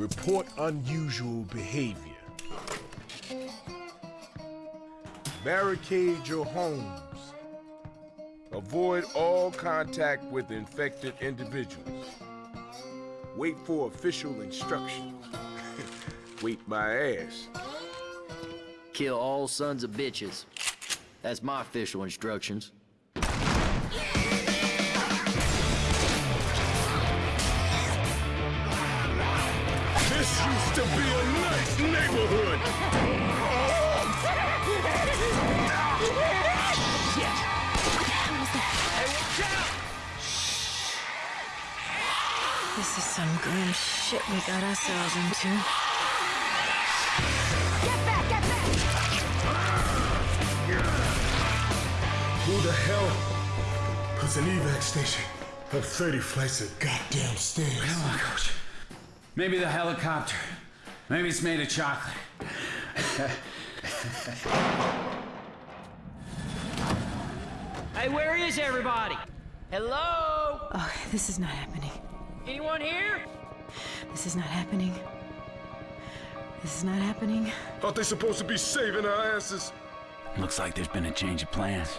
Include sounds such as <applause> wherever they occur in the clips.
Report unusual behavior. Barricade your homes. Avoid all contact with infected individuals. Wait for official instructions. <laughs> Wait my ass. Kill all sons of bitches. That's my official instructions. Used to be a nice neighborhood. This is some grim shit we got ourselves into. Who the hell puts an evac station up 30 flights of goddamn stairs? Come on, coach. Maybe the helicopter. Maybe it's made of chocolate. Hey, where is everybody? Hello? Oh, this is not happening. Anyone here? This is not happening. This is not happening. Aren't they supposed to be saving our asses? Looks like there's been a change of plans.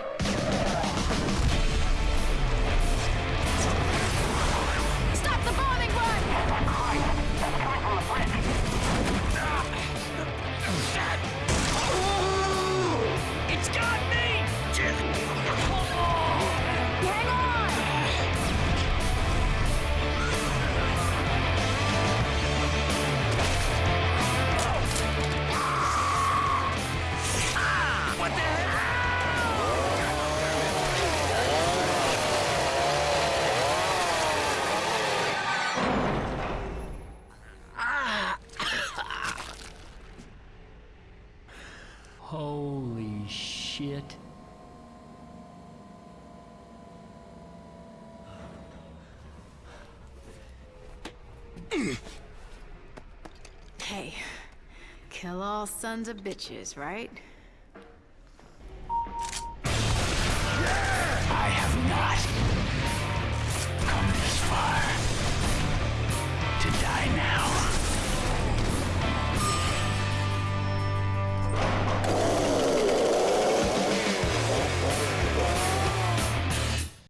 Holy shit. Hey, kill all sons of bitches, right?